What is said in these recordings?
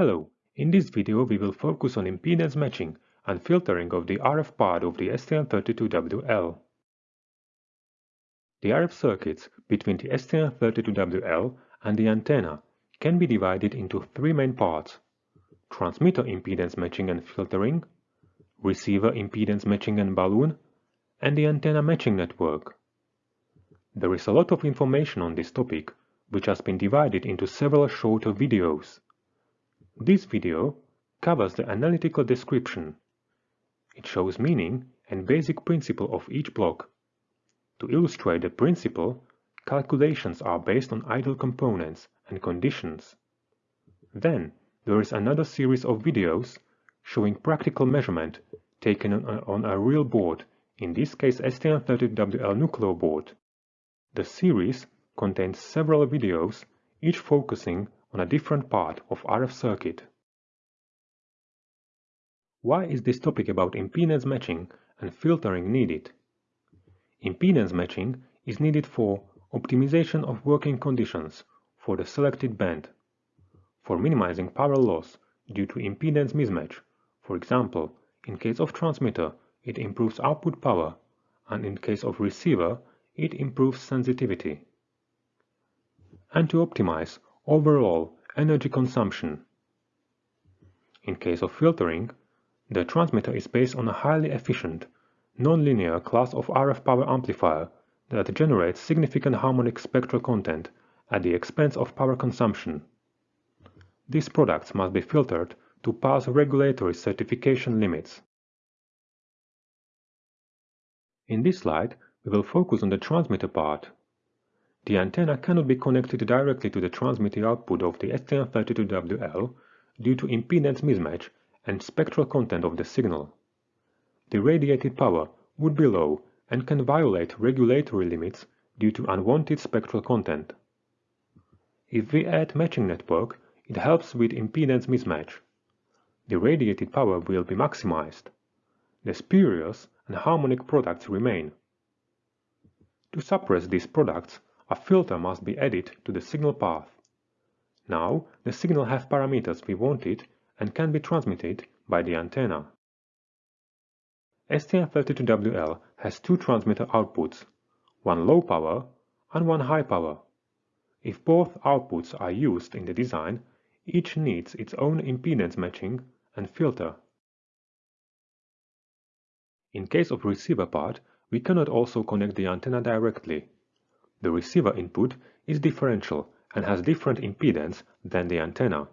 Hello, in this video we will focus on impedance matching and filtering of the RF part of the STM32WL. The RF circuits between the STM32WL and the antenna can be divided into three main parts. Transmitter impedance matching and filtering, receiver impedance matching and balun, and the antenna matching network. There is a lot of information on this topic, which has been divided into several shorter videos. This video covers the analytical description. It shows meaning and basic principle of each block. To illustrate the principle, calculations are based on ideal components and conditions. Then, there is another series of videos showing practical measurement taken on a, real board, in this case STM32WL Nucleo board. The series contains several videos, each focusing on a different part of RF circuit. Why is this topic about impedance matching and filtering needed? Impedance matching is needed for optimization of working conditions for the selected band, for minimizing power loss due to impedance mismatch. For example, in case of transmitter, it improves output power, and in case of receiver, it improves sensitivity. And to optimize overall energy consumption. In case of filtering, the transmitter is based on a highly efficient, nonlinear class of RF power amplifier that generates significant harmonic spectral content at the expense of power consumption. These products must be filtered to pass regulatory certification limits. In this slide, we will focus on the transmitter part. The antenna cannot be connected directly to the transmitting output of the STM32WL due to impedance mismatch and spectral content of the signal. The radiated power would be low and can violate regulatory limits due to unwanted spectral content. If we add matching network, it helps with impedance mismatch. The radiated power will be maximized. The spurious and harmonic products remain. To suppress these products, a filter must be added to the signal path. Now the signal has parameters we wanted and can be transmitted by the antenna. STM32WL has two transmitter outputs, one low power and one high power. If both outputs are used in the design, each needs its own impedance matching and filter. In case of receiver part, we cannot also connect the antenna directly. The receiver input is differential and has different impedance than the antenna.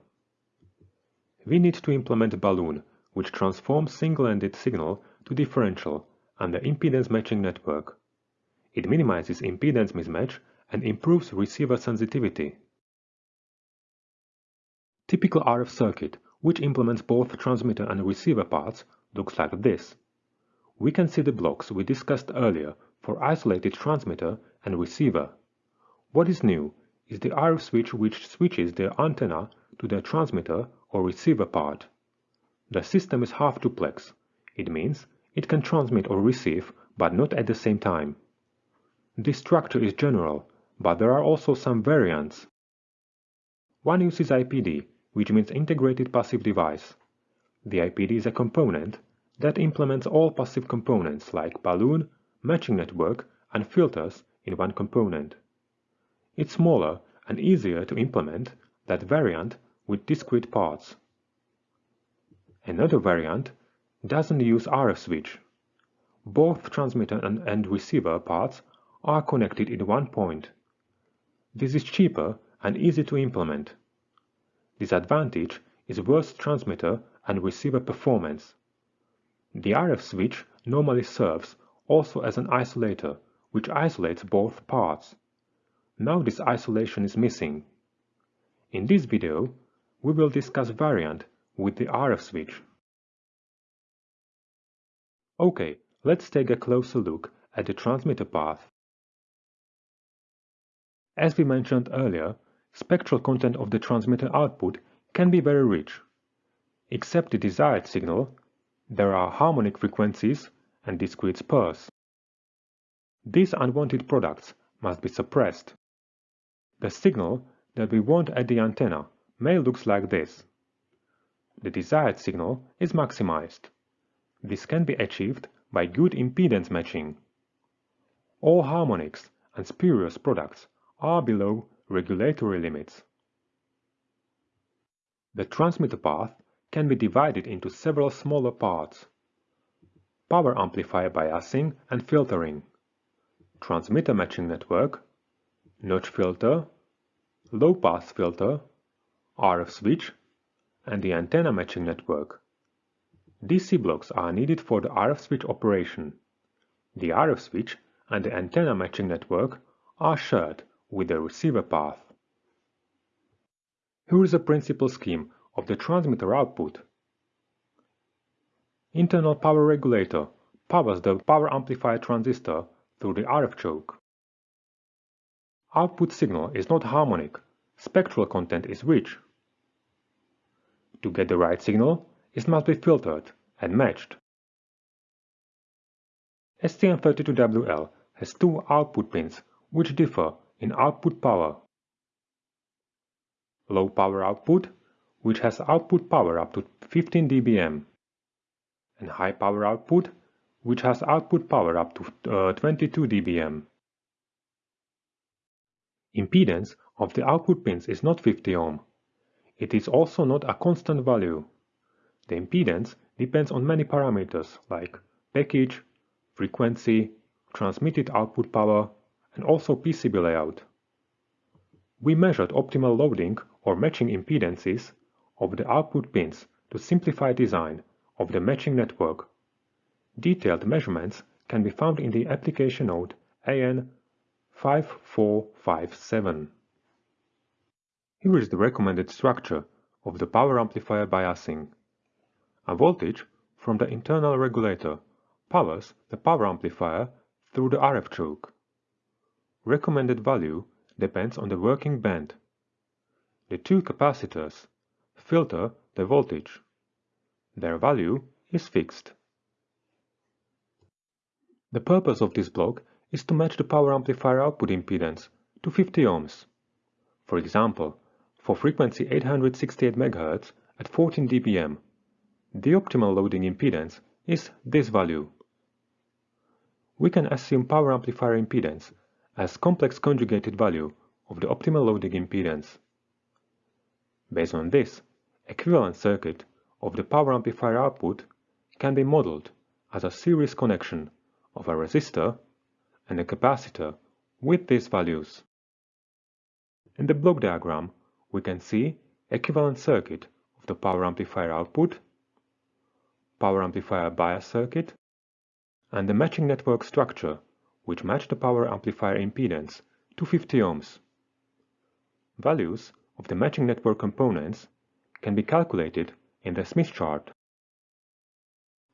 We need to implement balun, which transforms single-ended signal to differential and the impedance matching network. It minimizes impedance mismatch and improves receiver sensitivity. Typical RF circuit, which implements both transmitter and receiver parts, looks like this. We can see the blocks we discussed earlier for isolated transmitter and receiver. What is new is the RF switch which switches the antenna to the transmitter or receiver part. The system is half duplex. It means it can transmit or receive, but not at the same time. This structure is general, but there are also some variants. One uses IPD, which means Integrated Passive Device. The IPD is a component that implements all passive components like balun, matching network, and filters in one component. It's smaller and easier to implement that variant with discrete parts. Another variant doesn't use RF switch. Both transmitter and, and receiver parts are connected in one point. This is cheaper and easy to implement. Disadvantage is worse transmitter and receiver performance. The RF switch normally serves also as an isolator, which isolates both parts. Now this isolation is missing. In this video, we will discuss variant with the RF switch. Ok, let's take a closer look at the transmitter path. As we mentioned earlier, spectral content of the transmitter output can be very rich. Except the desired signal, there are harmonic frequencies and discrete spurs. These unwanted products must be suppressed. The signal that we want at the antenna may look like this. the desired signal is maximized. This can be achieved by good impedance matching. All harmonics and spurious products are below regulatory limits. The transmitter path can be divided into several smaller parts. Power amplifier biasing and filtering, transmitter matching network, notch filter, low-pass filter, RF switch, and the antenna matching network. DC blocks are needed for the RF switch operation. The RF switch and the antenna matching network are shared with the receiver path. Here is a principal scheme of the transmitter output. Internal power regulator powers the power amplifier transistor through the RF choke. Output signal is not harmonic, spectral content is rich. To get the right signal, it must be filtered and matched. STM32WL has two output pins which differ in output power. Low power output, which has output power up to 15 dBm, and high power output, which has output power up to uh, 22 dBm. Impedance of the output pins is not 50 ohm. It is also not a constant value. The impedance depends on many parameters like package, frequency, transmitted output power, and also PCB layout. We measured optimal loading or matching impedances of the output pins to simplify design of the matching network. Detailed measurements can be found in the application note AN 5457. Here is the recommended structure of the power amplifier biasing. A voltage from the internal regulator powers the power amplifier through the RF choke. Recommended value depends on the working band. The two capacitors filter the voltage. Their value is fixed. The purpose of this block is to match the power amplifier output impedance to 50 ohms. For example, for frequency 868 MHz at 14 dBm, the optimal loading impedance is this value. We can assume power amplifier impedance as complex conjugated value of the optimal loading impedance. Based on this, equivalent circuit of the power amplifier output can be modeled as a series connection of a resistor and a capacitor with these values. In the block diagram, we can see equivalent circuit of the power amplifier output, power amplifier bias circuit, and the matching network structure which match the power amplifier impedance to 50 ohms. Values of the matching network components can be calculated in the Smith chart.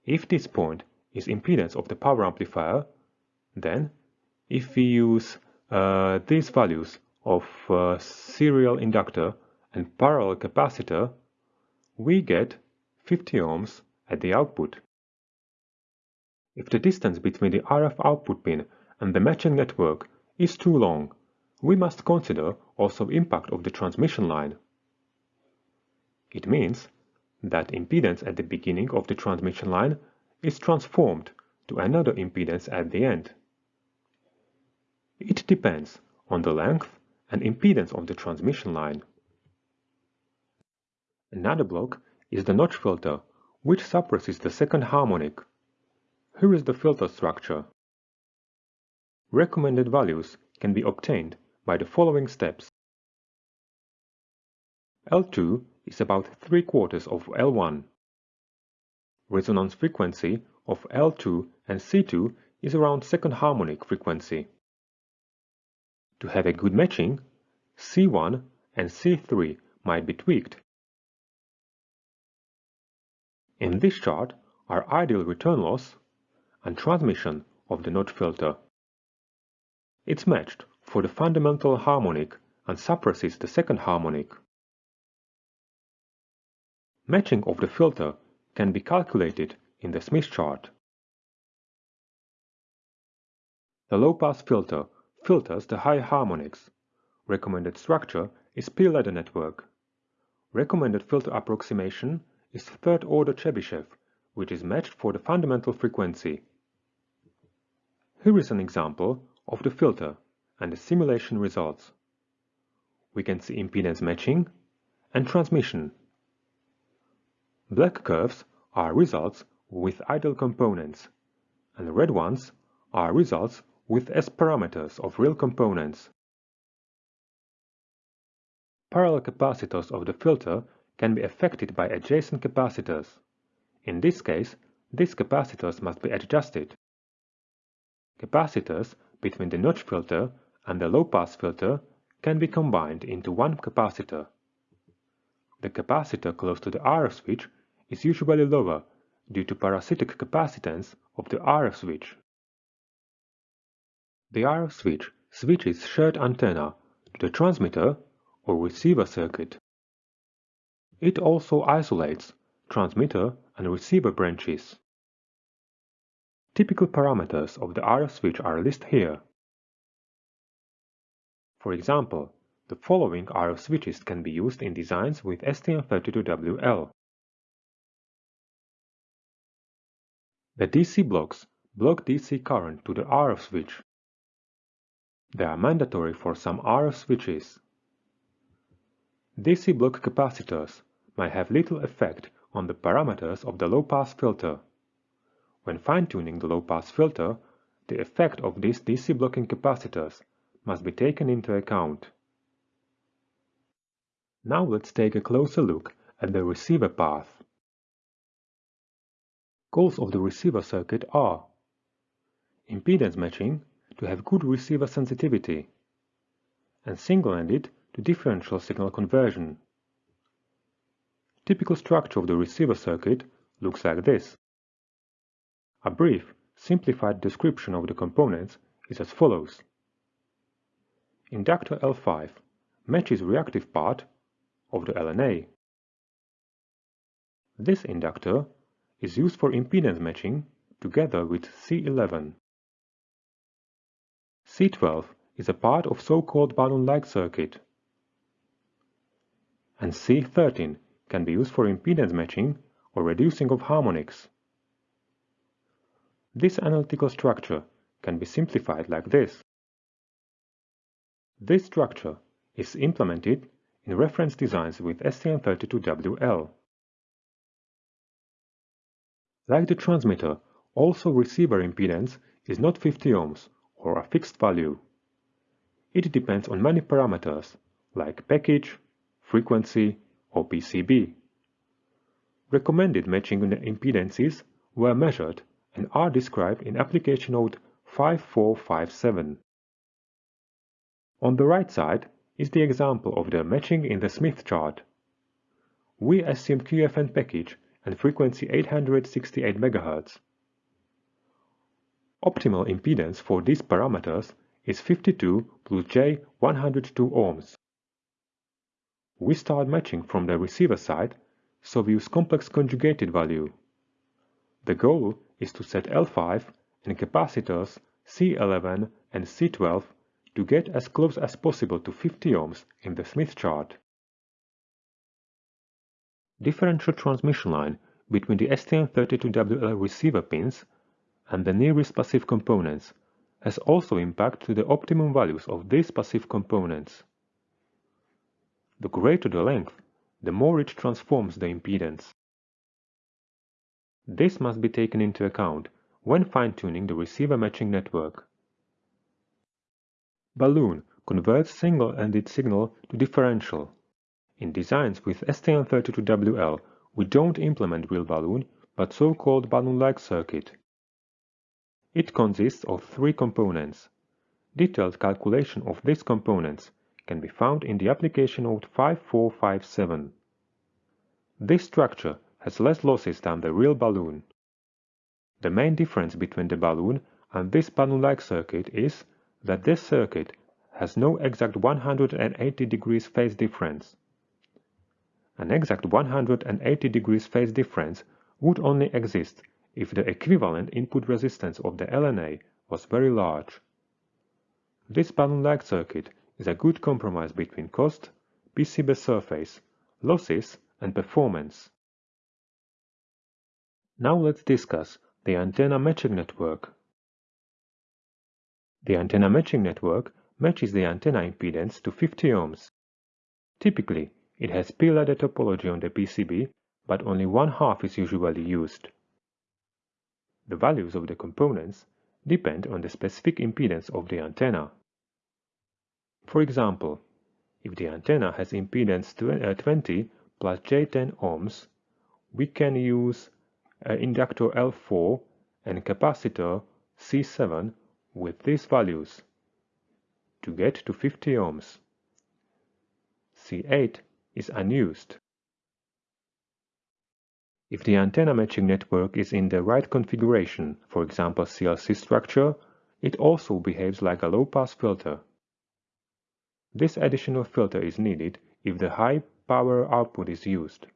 If this point is impedance of the power amplifier, then if we use uh, these values of uh, serial inductor and parallel capacitor, we get 50 ohms at the output. If the distance between the RF output pin and the matching network is too long, we must consider also impact of the transmission line. It means that impedance at the beginning of the transmission line is transformed to another impedance at the end. It depends on the length and impedance of the transmission line. Another block is the notch filter, which suppresses the second harmonic. Here is the filter structure. Recommended values can be obtained by the following steps. L2 is about 3 quarters of L1. Resonance frequency of L2 and C2 is around second harmonic frequency. To have a good matching, C1 and C3 might be tweaked. In this chart are ideal return loss and transmission of the notch filter. It's matched for the fundamental harmonic and suppresses the second harmonic. Matching of the filter can be calculated in the Smith chart. The low-pass filter filters the high harmonics. Recommended structure is P-ladder network. Recommended filter approximation is third-order Chebyshev, which is matched for the fundamental frequency. Here is an example of the filter and the simulation results. We can see impedance matching and transmission. Black curves are results with ideal components, and the red ones are results with S parameters of real components. Parallel capacitors of the filter can be affected by adjacent capacitors. In this case, these capacitors must be adjusted. Capacitors between the notch filter and the low-pass filter can be combined into one capacitor. The capacitor close to the RF switch is usually lower due to parasitic capacitance of the RF switch. The RF switch switches shared antenna to the transmitter or receiver circuit. It also isolates transmitter and receiver branches. Typical parameters of the RF switch are listed here. For example, the following RF switches can be used in designs with STM32WL. The DC blocks block DC current to the RF switch. They are mandatory for some RF switches. DC block capacitors may have little effect on the parameters of the low-pass filter. When fine-tuning the low-pass filter, the effect of these DC blocking capacitors must be taken into account. Now let's take a closer look at the receiver path. Goals of the receiver circuit are impedance matching to have good receiver sensitivity and single-ended to differential signal conversion. Typical structure of the receiver circuit looks like this. A brief, simplified description of the components is as follows. Inductor L5 matches reactive part of the LNA. This inductor is used for impedance matching together with C11. C12 is a part of so-called balun-like circuit. And C13 can be used for impedance matching or reducing of harmonics. This analytical structure can be simplified like this. This structure is implemented in reference designs with STM32WL. Like the transmitter, also receiver impedance is not 50 ohms or a fixed value. It depends on many parameters like package, frequency, or PCB. Recommended matching impedances were measured and are described in application note 5457. On the right side is the example of the matching in the Smith chart. We assume QFN package and frequency 868 MHz. Optimal impedance for these parameters is 52 plus J 102 ohms. We start matching from the receiver side, so we use complex conjugated value. The goal is to set L5 and capacitors C11 and C12 to get as close as possible to 50 ohms in the Smith chart. Differential transmission line between the STM32WL receiver pins and the nearest passive components has also impact to the optimum values of these passive components. The greater the length, the more it transforms the impedance. This must be taken into account when fine-tuning the receiver matching network. Balun converts single-ended signal to differential. In designs with STM32WL, we don't implement real balun, but so-called balun-like circuit. It consists of three components. Detailed calculation of these components can be found in the application note 5457. This structure has less losses than the real balun. The main difference between the balun and this balun-like circuit is that this circuit has no exact 180 degrees phase difference. An exact 180 degrees phase difference would only exist if the equivalent input resistance of the LNA was very large. This balun-like circuit is a good compromise between cost, PCB surface, losses and performance. Now let's discuss the antenna matching network. The antenna matching network matches the antenna impedance to 50 ohms. Typically, it has P-ladder topology on the PCB, but only one half is usually used. The values of the components depend on the specific impedance of the antenna. For example, if the antenna has impedance 20 uh, plus J10 ohms, we can use an inductor L4 and capacitor C7 with these values to get to 50 ohms. C8 is unused. If the antenna matching network is in the right configuration, for example CLC structure, it also behaves like a low-pass filter. This additional filter is needed if the high power output is used.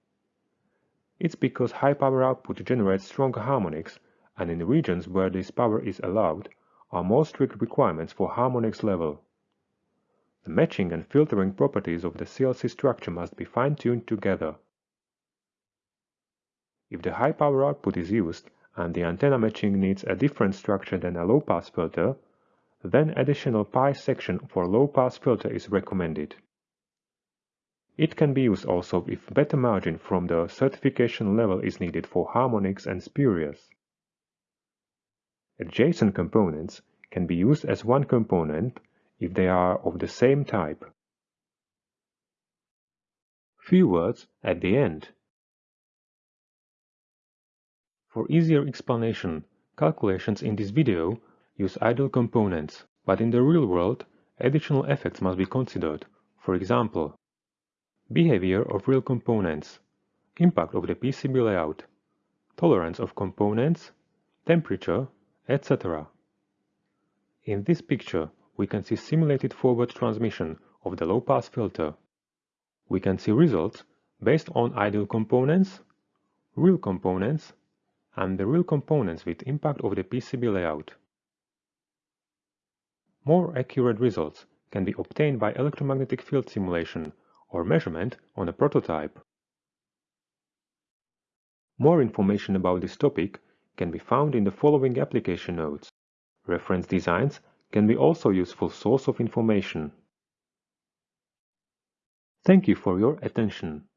It's because high power output generates stronger harmonics and in regions where this power is allowed are more strict requirements for harmonics level. The matching and filtering properties of the CLC structure must be fine-tuned together. If the high power output is used and the antenna matching needs a different structure than a low-pass filter, then additional PI section for low-pass filter is recommended. It can be used also if better margin from the certification level is needed for harmonics and spurious. Adjacent components can be used as one component if they are of the same type. Few words at the end. For easier explanation, calculations in this video use ideal components, but in the real world, additional effects must be considered, for example, behavior of real components, impact of the PCB layout, tolerance of components, temperature, etc. In this picture, we can see simulated forward transmission of the low-pass filter. We can see results based on ideal components, real components, and the real components with impact of the PCB layout. More accurate results can be obtained by electromagnetic field simulation or measurement on a prototype. More information about this topic can be found in the following application notes. Reference designs can be also useful source of information. Thank you for your attention.